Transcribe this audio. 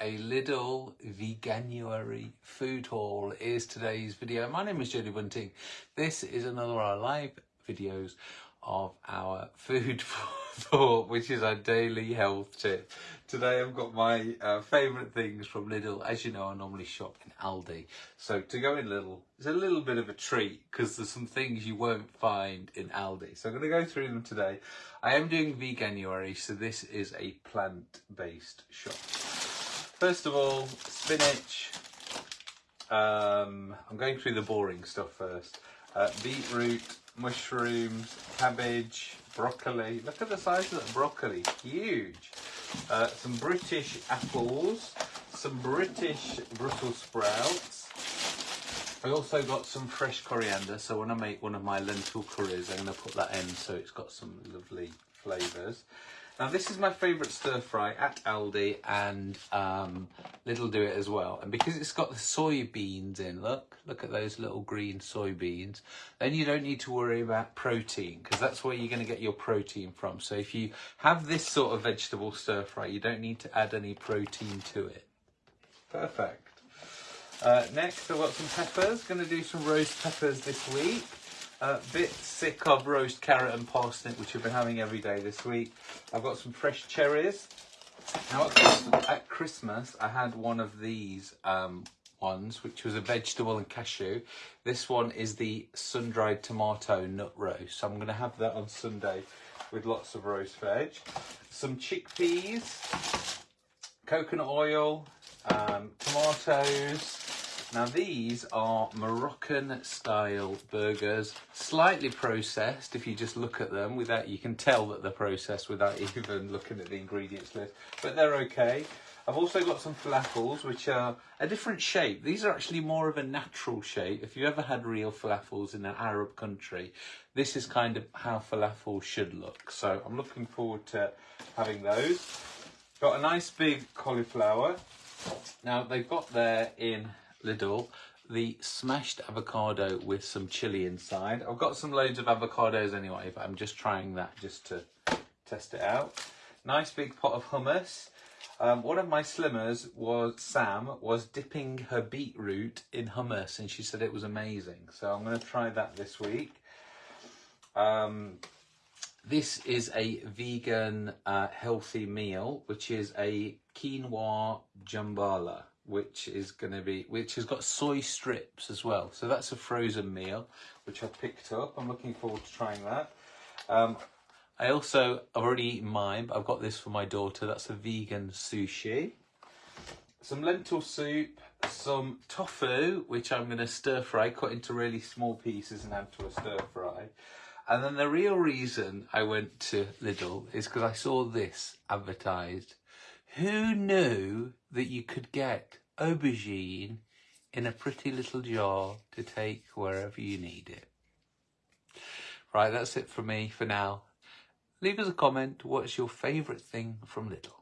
a Lidl Veganuary food haul is today's video. My name is Jodie Bunting. This is another of our live videos of our food thought, which is our daily health tip. Today I've got my uh, favourite things from Lidl. As you know, I normally shop in Aldi. So to go in Lidl is a little bit of a treat because there's some things you won't find in Aldi. So I'm going to go through them today. I am doing Veganuary, so this is a plant-based shop. First of all, spinach. Um, I'm going through the boring stuff first. Uh, beetroot, mushrooms, cabbage, broccoli. Look at the size of that broccoli, huge. Uh, some British apples, some British Brussels sprouts. I also got some fresh coriander, so when I make one of my lentil curries, I'm going to put that in so it's got some lovely flavours. Now this is my favourite stir fry at Aldi and um, do it as well. And because it's got the soybeans in, look, look at those little green soybeans, then you don't need to worry about protein because that's where you're going to get your protein from. So if you have this sort of vegetable stir fry, you don't need to add any protein to it. Perfect. Uh, next I've got some peppers, going to do some roast peppers this week. A bit sick of roast carrot and parsnip, which we've been having every day this week. I've got some fresh cherries. Now at Christmas, at Christmas I had one of these um, ones, which was a vegetable and cashew. This one is the sun-dried tomato nut roast. So I'm going to have that on Sunday with lots of roast veg. Some chickpeas, coconut oil, um, tomatoes, now these are Moroccan style burgers, slightly processed if you just look at them without, you can tell that they're processed without even looking at the ingredients list, but they're okay. I've also got some falafels which are a different shape. These are actually more of a natural shape. If you ever had real falafels in an Arab country, this is kind of how falafel should look. So I'm looking forward to having those. Got a nice big cauliflower. Now they've got there in Lidl the smashed avocado with some chili inside. I've got some loads of avocados anyway, but I'm just trying that just to test it out. Nice big pot of hummus. Um, one of my slimmers was Sam was dipping her beetroot in hummus and she said it was amazing. So I'm going to try that this week. Um, this is a vegan uh, healthy meal, which is a quinoa jambalaya which is going to be which has got soy strips as well. So that's a frozen meal which I've picked up. I'm looking forward to trying that. Um, I also I've already eaten mine but I've got this for my daughter. That's a vegan sushi. Some lentil soup some tofu which I'm going to stir fry cut into really small pieces and add to a stir fry. And then the real reason I went to Lidl is because I saw this advertised who knew that you could get aubergine in a pretty little jar to take wherever you need it? Right, that's it for me for now. Leave us a comment. What's your favourite thing from Lidl?